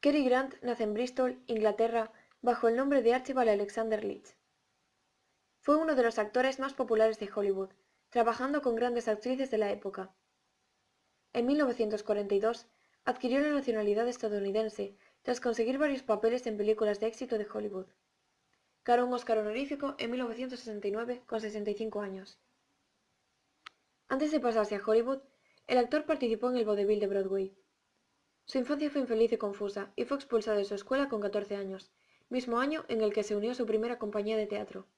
Cary Grant nace en Bristol, Inglaterra, bajo el nombre de Archibald Alexander Leach. Fue uno de los actores más populares de Hollywood, trabajando con grandes actrices de la época. En 1942 adquirió la nacionalidad estadounidense tras conseguir varios papeles en películas de éxito de Hollywood. Ganó un Oscar honorífico en 1969 con 65 años. Antes de pasarse a Hollywood, el actor participó en el vodevil de Broadway. Su infancia fue infeliz y confusa, y fue expulsado de su escuela con 14 años, mismo año en el que se unió a su primera compañía de teatro.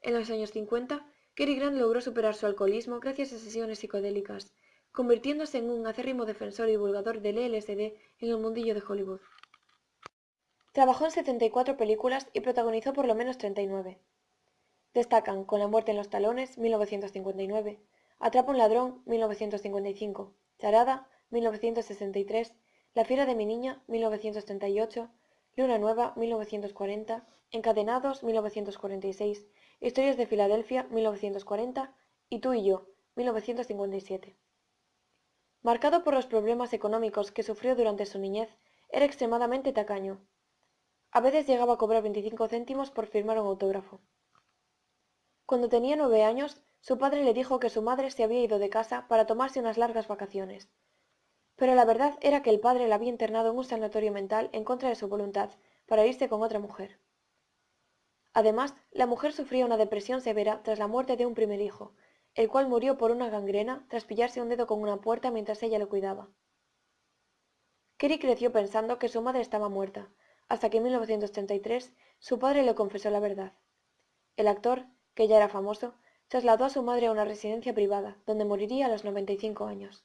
En los años 50, Cary Grant logró superar su alcoholismo gracias a sesiones psicodélicas, convirtiéndose en un acérrimo defensor y divulgador del LSD en el mundillo de Hollywood. Trabajó en 74 películas y protagonizó por lo menos 39. Destacan Con la muerte en los talones, 1959, Atrapa un ladrón, 1955, Charada, 1963, La fiera de mi niña, 1938, Luna nueva, 1940, Encadenados, 1946, Historias de Filadelfia, 1940 y Tú y yo, 1957. Marcado por los problemas económicos que sufrió durante su niñez, era extremadamente tacaño. A veces llegaba a cobrar 25 céntimos por firmar un autógrafo. Cuando tenía nueve años, su padre le dijo que su madre se había ido de casa para tomarse unas largas vacaciones. Pero la verdad era que el padre la había internado en un sanatorio mental en contra de su voluntad, para irse con otra mujer. Además, la mujer sufría una depresión severa tras la muerte de un primer hijo, el cual murió por una gangrena tras pillarse un dedo con una puerta mientras ella lo cuidaba. Kerry creció pensando que su madre estaba muerta, hasta que en 1933 su padre le confesó la verdad. El actor, que ya era famoso, trasladó a su madre a una residencia privada, donde moriría a los 95 años.